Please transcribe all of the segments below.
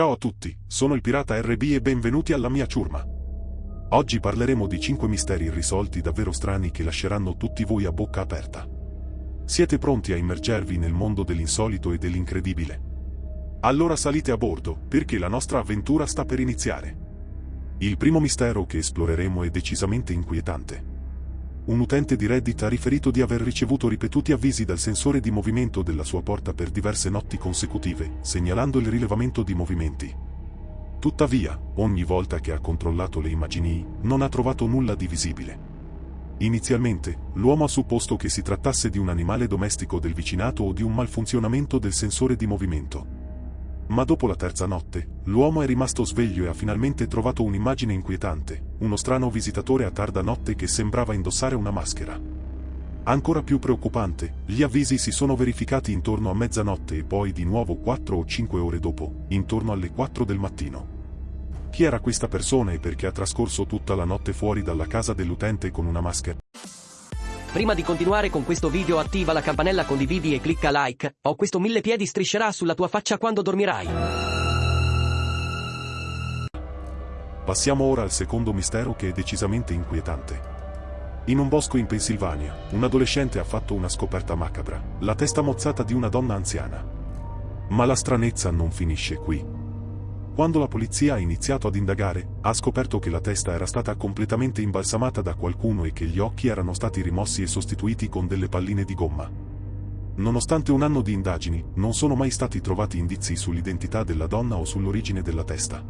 Ciao a tutti, sono il pirata RB e benvenuti alla mia ciurma. Oggi parleremo di 5 misteri irrisolti davvero strani che lasceranno tutti voi a bocca aperta. Siete pronti a immergervi nel mondo dell'insolito e dell'incredibile? Allora salite a bordo, perché la nostra avventura sta per iniziare. Il primo mistero che esploreremo è decisamente inquietante. Un utente di Reddit ha riferito di aver ricevuto ripetuti avvisi dal sensore di movimento della sua porta per diverse notti consecutive, segnalando il rilevamento di movimenti. Tuttavia, ogni volta che ha controllato le immagini, non ha trovato nulla di visibile. Inizialmente, l'uomo ha supposto che si trattasse di un animale domestico del vicinato o di un malfunzionamento del sensore di movimento. Ma dopo la terza notte, l'uomo è rimasto sveglio e ha finalmente trovato un'immagine inquietante, uno strano visitatore a tarda notte che sembrava indossare una maschera. Ancora più preoccupante, gli avvisi si sono verificati intorno a mezzanotte e poi di nuovo 4 o 5 ore dopo, intorno alle 4 del mattino. Chi era questa persona e perché ha trascorso tutta la notte fuori dalla casa dell'utente con una maschera? Prima di continuare con questo video attiva la campanella condividi e clicca like, o questo mille piedi striscerà sulla tua faccia quando dormirai. Passiamo ora al secondo mistero che è decisamente inquietante. In un bosco in Pennsylvania, un adolescente ha fatto una scoperta macabra, la testa mozzata di una donna anziana. Ma la stranezza non finisce qui. Quando la polizia ha iniziato ad indagare, ha scoperto che la testa era stata completamente imbalsamata da qualcuno e che gli occhi erano stati rimossi e sostituiti con delle palline di gomma. Nonostante un anno di indagini, non sono mai stati trovati indizi sull'identità della donna o sull'origine della testa.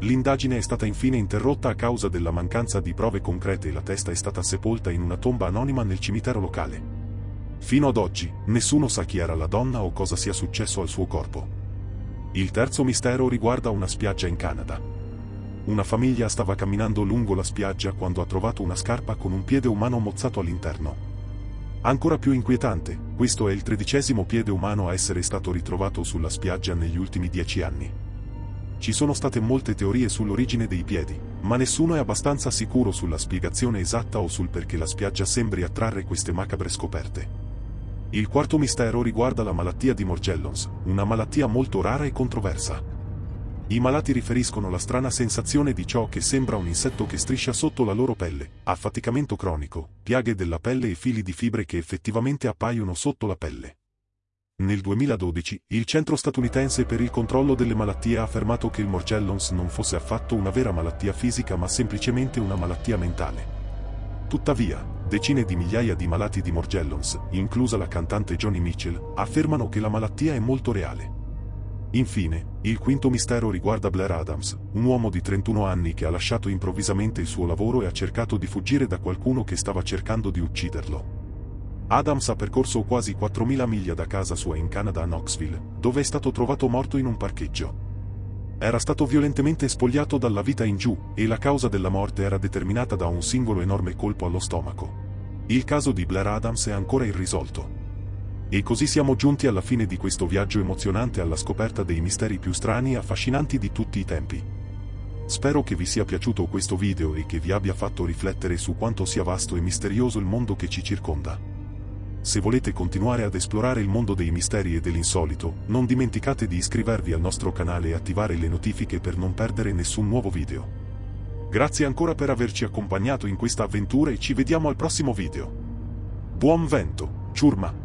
L'indagine è stata infine interrotta a causa della mancanza di prove concrete e la testa è stata sepolta in una tomba anonima nel cimitero locale. Fino ad oggi, nessuno sa chi era la donna o cosa sia successo al suo corpo. Il terzo mistero riguarda una spiaggia in Canada. Una famiglia stava camminando lungo la spiaggia quando ha trovato una scarpa con un piede umano mozzato all'interno. Ancora più inquietante, questo è il tredicesimo piede umano a essere stato ritrovato sulla spiaggia negli ultimi dieci anni. Ci sono state molte teorie sull'origine dei piedi, ma nessuno è abbastanza sicuro sulla spiegazione esatta o sul perché la spiaggia sembri attrarre queste macabre scoperte. Il quarto mistero riguarda la malattia di Morgellons, una malattia molto rara e controversa. I malati riferiscono la strana sensazione di ciò che sembra un insetto che striscia sotto la loro pelle, affaticamento cronico, piaghe della pelle e fili di fibre che effettivamente appaiono sotto la pelle. Nel 2012, il Centro statunitense per il controllo delle malattie ha affermato che il Morgellons non fosse affatto una vera malattia fisica ma semplicemente una malattia mentale. Tuttavia, decine di migliaia di malati di Morgellons, inclusa la cantante Johnny Mitchell, affermano che la malattia è molto reale. Infine, il quinto mistero riguarda Blair Adams, un uomo di 31 anni che ha lasciato improvvisamente il suo lavoro e ha cercato di fuggire da qualcuno che stava cercando di ucciderlo. Adams ha percorso quasi 4.000 miglia da casa sua in Canada a Knoxville, dove è stato trovato morto in un parcheggio. Era stato violentemente spogliato dalla vita in giù, e la causa della morte era determinata da un singolo enorme colpo allo stomaco. Il caso di Blair Adams è ancora irrisolto. E così siamo giunti alla fine di questo viaggio emozionante alla scoperta dei misteri più strani e affascinanti di tutti i tempi. Spero che vi sia piaciuto questo video e che vi abbia fatto riflettere su quanto sia vasto e misterioso il mondo che ci circonda. Se volete continuare ad esplorare il mondo dei misteri e dell'insolito, non dimenticate di iscrivervi al nostro canale e attivare le notifiche per non perdere nessun nuovo video. Grazie ancora per averci accompagnato in questa avventura e ci vediamo al prossimo video. Buon vento, ciurma!